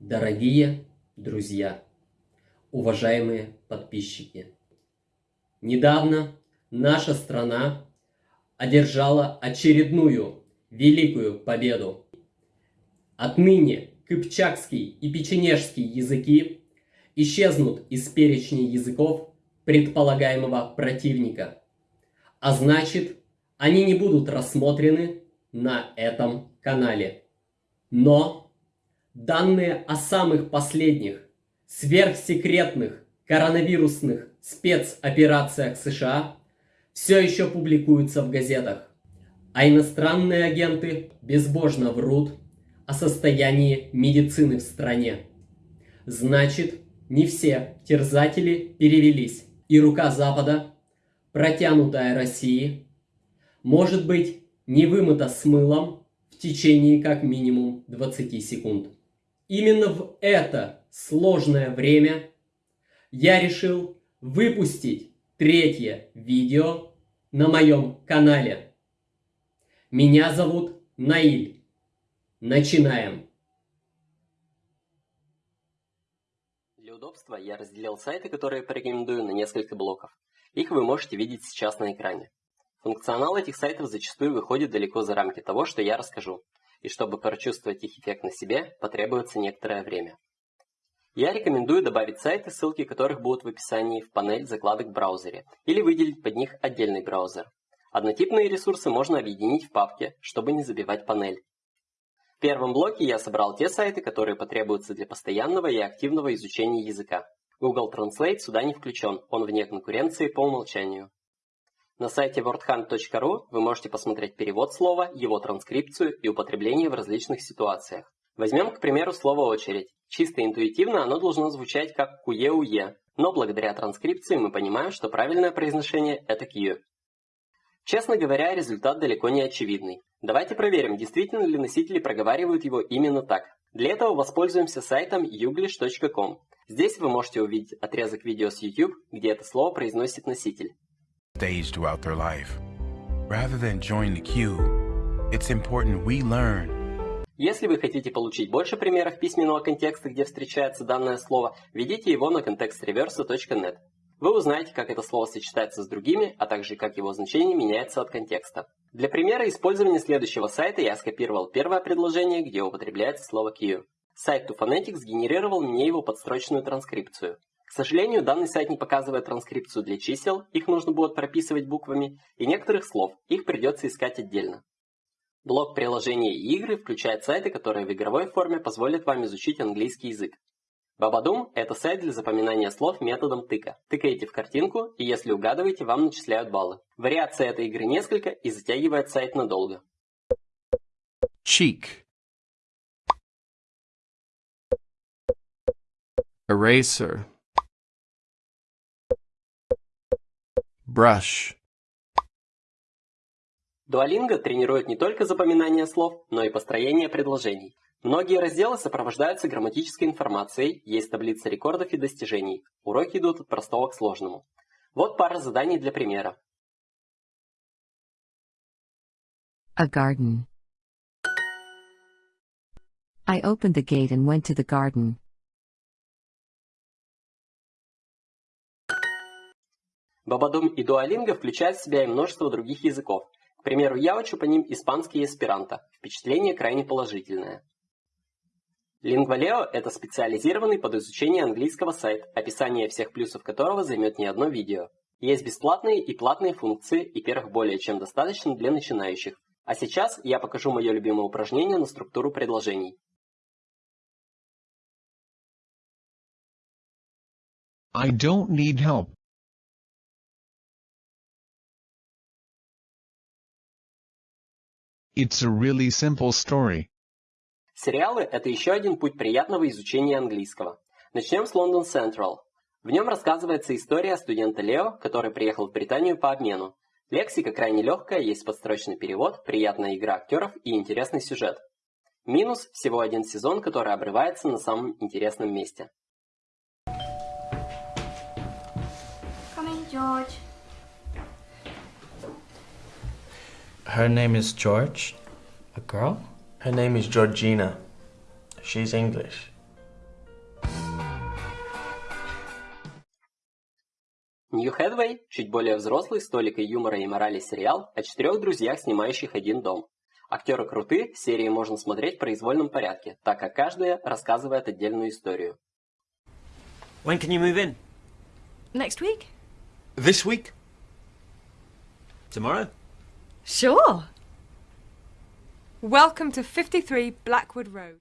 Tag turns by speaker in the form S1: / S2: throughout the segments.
S1: Дорогие друзья, уважаемые подписчики, недавно наша страна одержала очередную великую победу. Отныне кыпчакский и печенежский языки исчезнут из перечня языков предполагаемого противника, а значит, они не будут рассмотрены на этом канале. Но данные о самых последних сверхсекретных коронавирусных спецоперациях США все еще публикуются в газетах, а иностранные агенты безбожно врут о состоянии медицины в стране. Значит, не все терзатели перевелись, и рука Запада, протянутая России, может быть не вымыта с мылом в течение как минимум 20 секунд. Именно в это сложное время я решил выпустить третье видео на моем канале. Меня зовут Наиль. Начинаем.
S2: Для удобства я разделил сайты, которые порекомендую, на несколько блоков. Их вы можете видеть сейчас на экране. Функционал этих сайтов зачастую выходит далеко за рамки того, что я расскажу, и чтобы прочувствовать их эффект на себе, потребуется некоторое время. Я рекомендую добавить сайты, ссылки которых будут в описании в панель закладок в браузере, или выделить под них отдельный браузер. Однотипные ресурсы можно объединить в папке, чтобы не забивать панель. В первом блоке я собрал те сайты, которые потребуются для постоянного и активного изучения языка. Google Translate сюда не включен, он вне конкуренции по умолчанию. На сайте wordhunt.ru вы можете посмотреть перевод слова, его транскрипцию и употребление в различных ситуациях. Возьмем, к примеру, слово «очередь». Чисто интуитивно оно должно звучать как «куе-уе», но благодаря транскрипции мы понимаем, что правильное произношение – это «кью». Честно говоря, результат далеко не очевидный. Давайте проверим, действительно ли носители проговаривают его именно так. Для этого воспользуемся сайтом youglish.com. Здесь вы можете увидеть отрезок видео с YouTube, где это слово произносит носитель.
S3: Stage throughout their life. Rather than join the queue, it's important we learn.
S2: Если вы хотите получить больше примеров письменного контекста, где встречается данное слово, введите его на contextreverse.net. Вы узнаете, как это слово сочетается с другими, а также как его значение меняется от контекста. Для примера использования следующего сайта я скопировал первое предложение, где употребляется слово queue. Сайт 2Phonetics сгенерировал мне его подстрочную транскрипцию. К сожалению, данный сайт не показывает транскрипцию для чисел, их нужно будет прописывать буквами, и некоторых слов, их придется искать отдельно. Блок приложения и игры включает сайты, которые в игровой форме позволят вам изучить английский язык. Бабадум – это сайт для запоминания слов методом тыка. Тыкаете в картинку, и если угадываете, вам начисляют баллы. Вариаций этой игры несколько и затягивает сайт надолго.
S3: Cheek. Eraser. Brush.
S2: Duolingo тренирует не только запоминание слов, но и построение предложений. Многие разделы сопровождаются грамматической информацией, есть таблица рекордов и достижений. Уроки идут от простого к сложному. Вот пара заданий для примера.
S4: A garden. I opened the gate and went to the garden.
S2: Бабадум и Duolingo включают в себя и множество других языков. К примеру, я учу по ним испанский и эсперанто. Впечатление крайне положительное. Lingvaleo – это специализированный под изучение английского сайт, описание всех плюсов которого займет не одно видео. Есть бесплатные и платные функции, и первых более чем достаточно для начинающих. А сейчас я покажу мое любимое упражнение на структуру предложений.
S5: I don't need help. It's a really simple story.
S2: Сериалы – это еще один путь приятного изучения английского. Начнем с London Central. В нем рассказывается история студента Лео, который приехал в Британию по обмену. Лексика крайне легкая, есть подстрочный перевод, приятная игра актеров и интересный сюжет. Минус – всего один сезон, который обрывается на самом интересном месте.
S6: Come in, George.
S7: Her name is George. A girl?
S8: Her name is Georgina. She's English.
S2: New Headway – чуть более взрослый, с толикой юмора и морали сериал о четырех друзьях, снимающих один дом. Актеры круты, серии можно смотреть в произвольном порядке, так как каждая рассказывает отдельную историю.
S8: When can you move in?
S6: Next week.
S8: This week? Tomorrow?
S9: Sure. Welcome to 53 Blackwood Road.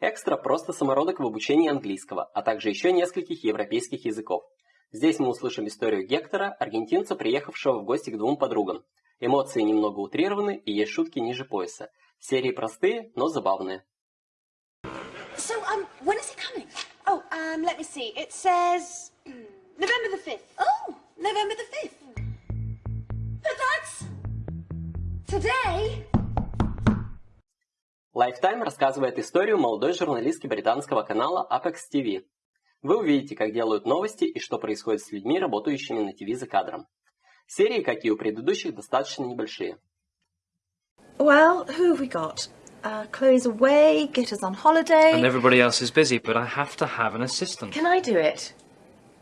S2: Экстра – просто самородок в обучении английского, а также еще нескольких европейских языков. Здесь мы услышим историю Гектора, аргентинца, приехавшего в гости к двум подругам. Эмоции немного утрированы и есть шутки ниже пояса. Серии простые, но забавные.
S10: So, um, when is it coming? Oh, um, let me see. It says November the 5th. Oh, November the 5th. But that's today.
S2: Lifetime рассказывает историю молодой журналистки британского канала Apex TV. Вы увидите, как делают новости и что происходит с людьми, работающими на ТВ за кадром. Серии, как и у предыдущих, достаточно небольшие.
S6: Well, who have we got? Uh, Chloe's away, Gitter's on holiday.
S7: And everybody else is busy, but I have to have an assistant.
S9: Can I do it?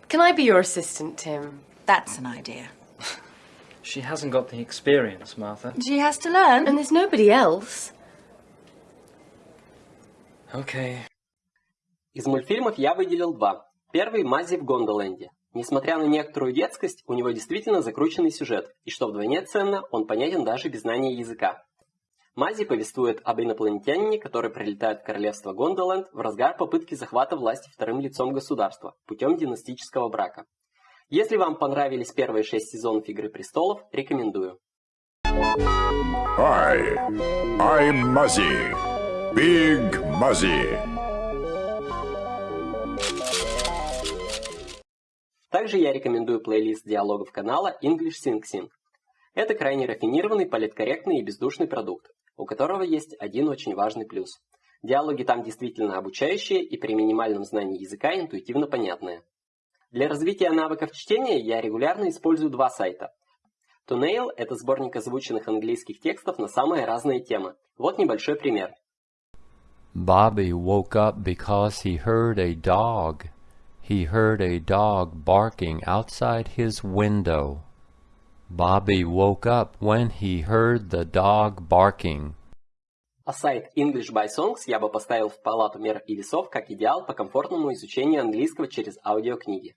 S9: Can I be your assistant, Tim?
S6: That's an idea.
S7: She hasn't got the experience, Martha.
S6: She has to learn.
S9: And there's nobody else.
S7: Okay.
S2: Из мультфильмов я выделил два. Первый – Мази в Гондоленде. Несмотря на некоторую детскость, у него действительно закрученный сюжет, и что вдвойне ценно, он понятен даже без знания языка. Мази повествует об инопланетянине, который прилетает в королевство Гондоленд в разгар попытки захвата власти вторым лицом государства путем династического брака. Если вам понравились первые шесть сезонов «Игры престолов», рекомендую.
S11: Hi, I'm Muzzy. Big Muzzy.
S2: Также я рекомендую плейлист диалогов канала English Sing Sing. Это крайне рафинированный, политкорректный и бездушный продукт, у которого есть один очень важный плюс. Диалоги там действительно обучающие и при минимальном знании языка интуитивно понятные. Для развития навыков чтения я регулярно использую два сайта. Tunail – это сборник озвученных английских текстов на самые разные темы. Вот небольшой пример.
S12: Bobby woke up because he heard a dog. He heard a dog barking outside his window. Bobby woke up when he heard the dog barking.
S2: А сайт English by Songs я бы поставил в палату мер и весов как идеал по комфортному изучению английского через аудиокниги.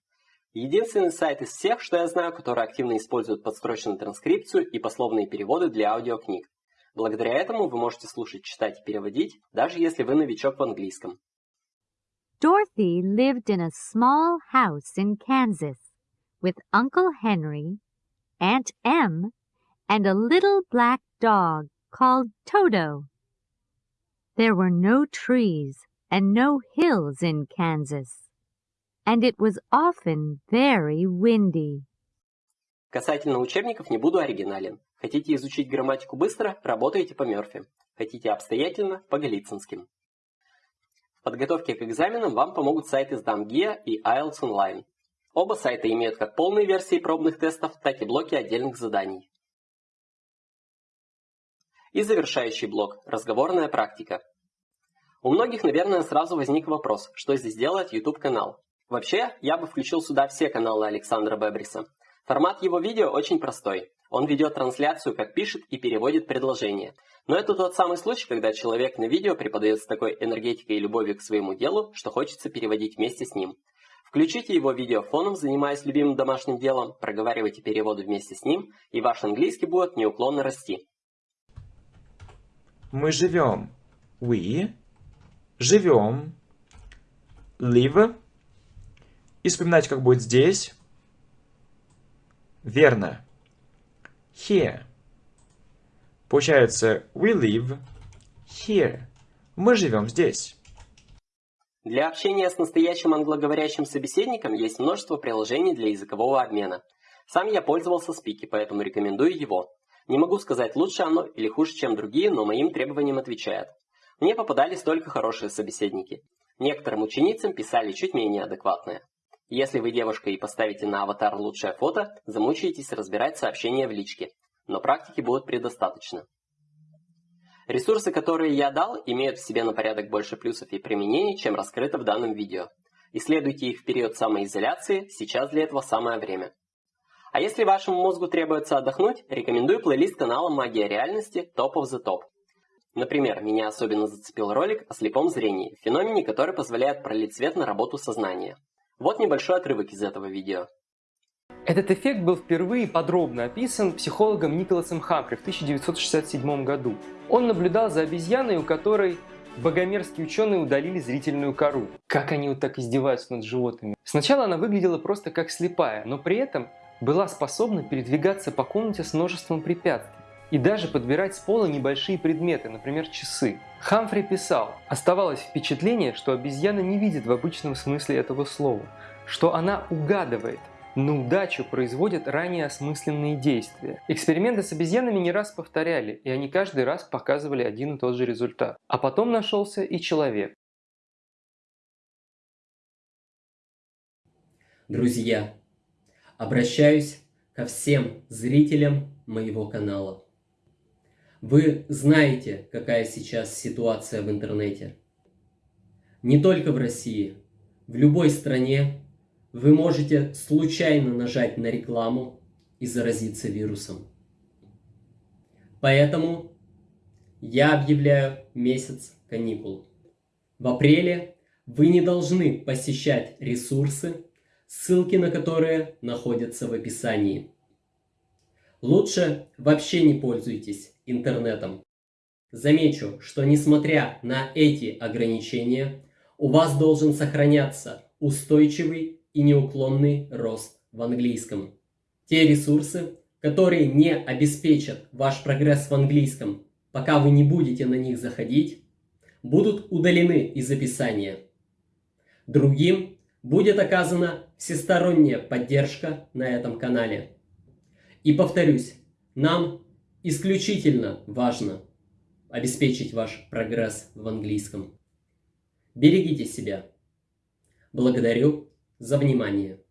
S2: Единственный сайт из всех, что я знаю, который активно использует подстроченную транскрипцию и пословные переводы для аудиокниг. Благодаря этому вы можете слушать, читать и переводить, даже если вы новичок в английском.
S13: Dorothy lived in a small house in Kansas with Uncle Henry, Aunt Em, and a little black dog called Toto. There were no trees and no hills in Kansas, and it was often very windy.
S2: Касательно учебников не буду оригинален. Хотите изучить грамматику быстро – работаете по Мёрфи. Хотите обстоятельно – по Голицынским. В подготовке к экзаменам вам помогут сайты SDAMGIA и IELTS Online. Оба сайта имеют как полные версии пробных тестов, так и блоки отдельных заданий. И завершающий блок – разговорная практика. У многих, наверное, сразу возник вопрос, что здесь делает YouTube-канал. Вообще, я бы включил сюда все каналы Александра Бебриса. Формат его видео очень простой. Он ведет трансляцию, как пишет и переводит предложения. Но это тот самый случай, когда человек на видео преподает с такой энергетикой и любовью к своему делу, что хочется переводить вместе с ним. Включите его видео фоном, занимаясь любимым домашним делом, проговаривайте переводы вместе с ним, и ваш английский будет неуклонно расти.
S14: Мы живем. We. Живем. Live. И вспоминайте, как будет здесь. Верно. Here. Получается, we live here. Мы живем здесь.
S2: Для общения с настоящим англоговорящим собеседником есть множество приложений для языкового обмена. Сам я пользовался Спики, поэтому рекомендую его. Не могу сказать, лучше оно или хуже, чем другие, но моим требованиям отвечает. Мне попадались только хорошие собеседники. Некоторым ученицам писали чуть менее адекватные. Если вы девушка и поставите на аватар лучшее фото, замучаетесь разбирать сообщения в личке, но практики будет предостаточно. Ресурсы, которые я дал, имеют в себе на порядок больше плюсов и применений, чем раскрыто в данном видео. Исследуйте их в период самоизоляции, сейчас для этого самое время.
S15: А если вашему мозгу требуется отдохнуть, рекомендую плейлист канала «Магия реальности» Top of the Top. Например, меня особенно зацепил ролик о слепом зрении, феномене, который позволяет пролить свет на работу сознания. Вот небольшой отрывок из этого видео.
S16: Этот эффект был впервые подробно описан психологом Николасом Хамфри в 1967 году. Он наблюдал за обезьяной, у которой богомерзкие ученые удалили зрительную кору. Как они вот так издеваются над животными? Сначала она выглядела просто как слепая, но при этом была способна передвигаться по комнате с множеством препятствий и даже подбирать с пола небольшие предметы, например, часы. Хамфри писал, оставалось впечатление, что обезьяна не видит в обычном смысле этого слова, что она угадывает, на удачу производят ранее осмысленные действия. Эксперименты с обезьянами не раз повторяли, и они каждый раз показывали один и тот же результат. А потом нашелся и человек.
S2: Друзья, обращаюсь ко всем зрителям моего канала. Вы знаете, какая сейчас ситуация в интернете. Не только в России, в любой стране вы можете случайно нажать на рекламу и заразиться вирусом. Поэтому я объявляю месяц каникул. В апреле вы не должны посещать ресурсы, ссылки на которые находятся в описании. Лучше вообще не пользуйтесь интернетом. Замечу, что несмотря на эти ограничения, у вас должен сохраняться устойчивый и неуклонный рост в английском. Те ресурсы, которые не обеспечат ваш прогресс в английском, пока вы не будете на них заходить, будут удалены из описания. Другим будет оказана всесторонняя поддержка на этом канале. И повторюсь, нам исключительно важно обеспечить ваш прогресс в английском. Берегите себя. Благодарю за внимание.